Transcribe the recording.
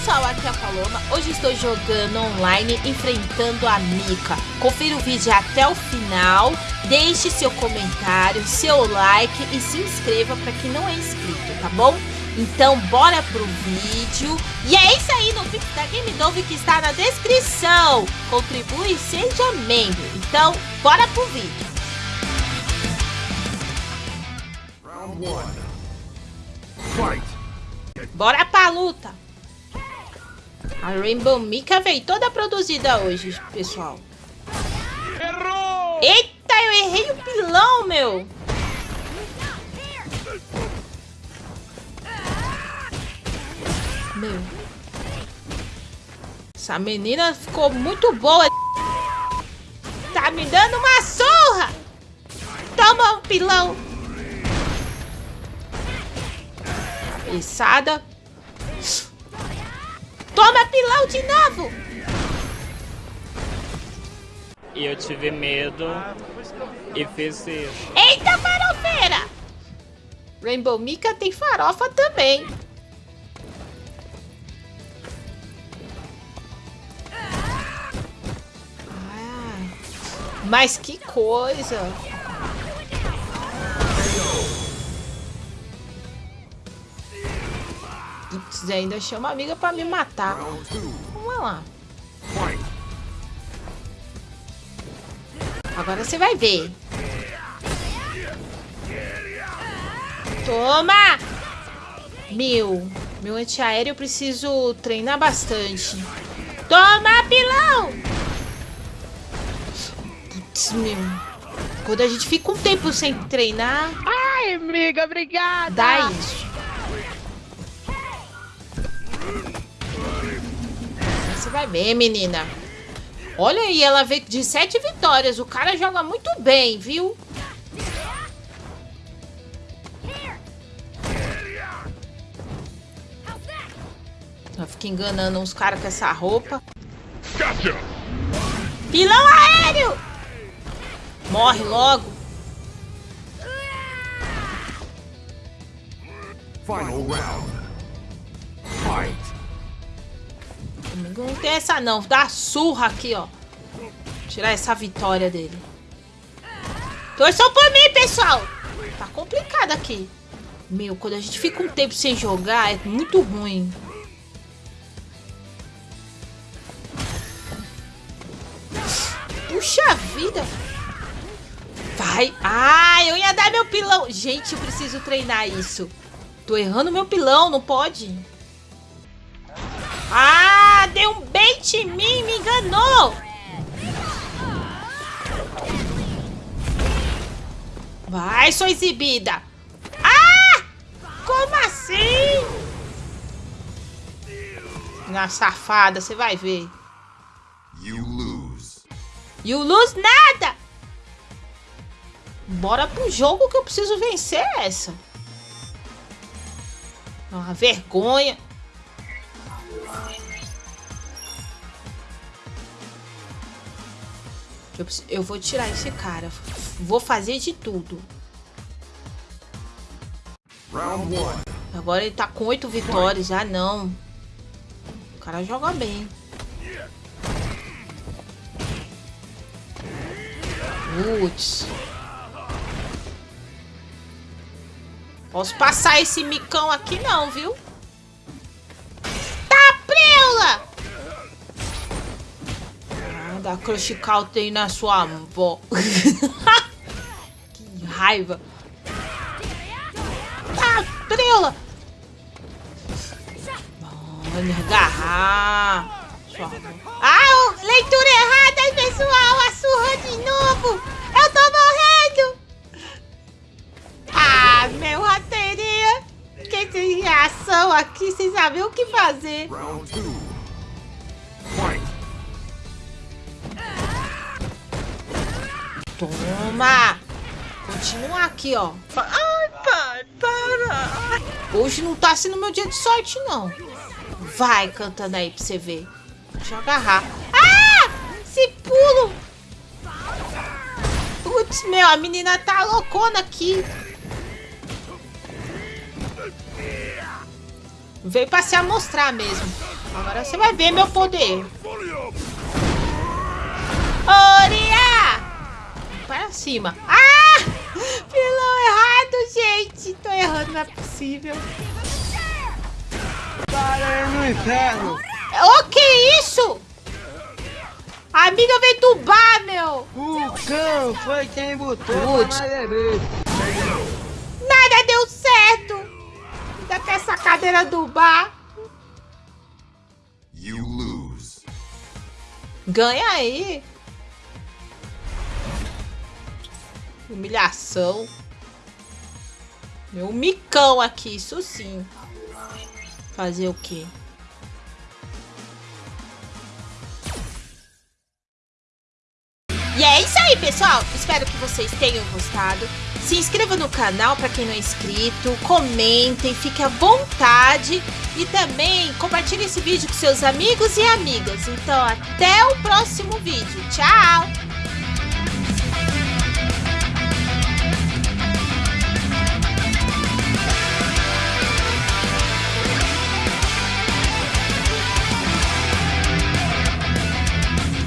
pessoal, aqui é a Paloma. Hoje estou jogando online, enfrentando a Mika. Confira o vídeo até o final, deixe seu comentário, seu like e se inscreva para quem não é inscrito, tá bom? Então bora pro vídeo. E é isso aí no vídeo da Game Dove que está na descrição. Contribui e seja membro. Então bora pro vídeo. Round one. Fight. Bora pra luta. A Rainbow Mika veio toda produzida hoje, pessoal. Errou! Eita, eu errei o pilão, meu. Meu. Essa menina ficou muito boa. Tá me dando uma surra. Toma um pilão. Cabeçada. Toma pilão de novo. E eu tive medo e fiz isso. Eita, farofeira. Rainbow Mika tem farofa também. Ah, mas que coisa. Putz, ainda chama a amiga pra me matar. Vamos lá. Agora você vai ver. Toma! Meu, meu antiaéreo eu preciso treinar bastante. Toma, pilão! Putz, meu. Quando a gente fica um tempo sem treinar, Ai, amiga, obrigada. dá isso. Você vai ver, menina. Olha aí, ela veio de sete vitórias. O cara joga muito bem, viu? Ela fica enganando uns caras com essa roupa. Gotcha. Pilão aéreo! Morre logo. Final round. Fight. Não tem essa não. Dá surra aqui, ó. Tirar essa vitória dele. Torçam por mim, pessoal. Tá complicado aqui. Meu, quando a gente fica um tempo sem jogar, é muito ruim. Puxa vida. Vai. Ah, eu ia dar meu pilão. Gente, eu preciso treinar isso. Tô errando meu pilão, não pode. Ah, deu um bait em mim, me enganou. Vai, sua exibida. Ah, como assim? Na safada, você vai ver. You lose. E o Luz nada. Bora pro jogo que eu preciso vencer essa. Uma vergonha. Eu, eu vou tirar esse cara. Vou fazer de tudo. Round one. Agora ele tá com oito vitórias. Ah, não. O cara joga bem. Putz. Posso passar esse micão aqui não, viu? Tá preula! Ah, dá crush counter aí na sua avó. que raiva. Tá preula! Olha, agarrar. Sua avó. Ah, leitura errada, pessoal! A surra de novo! Eu tô morrendo! Ah, meu! Fiquei sem reação aqui, sem saber o que fazer. Round two. Toma! Continua aqui, ó. Ai, pai, para. Hoje não tá sendo meu dia de sorte, não. Vai cantando aí pra você ver. Deixa eu agarrar. Ah! Esse pulo! Putz, meu, a menina tá loucona aqui. Veio pra se amostrar mesmo. Agora você vai ver meu poder. Oria! Cima. Ah! Pilão errado, gente. Tô errando, não é possível. Para no inferno! O que isso? A amiga veio dubar, meu. O cão foi quem botou Putz. Nada deu certo. Ainda tem essa cadeira do bar. You lose. Ganha aí. Humilhação. Meu micão aqui, isso sim. Fazer o quê? E é isso aí, pessoal. Espero que vocês tenham gostado. Se inscreva no canal para quem não é inscrito. Comentem, fique à vontade. E também compartilhe esse vídeo com seus amigos e amigas. Então, até o próximo vídeo. Tchau!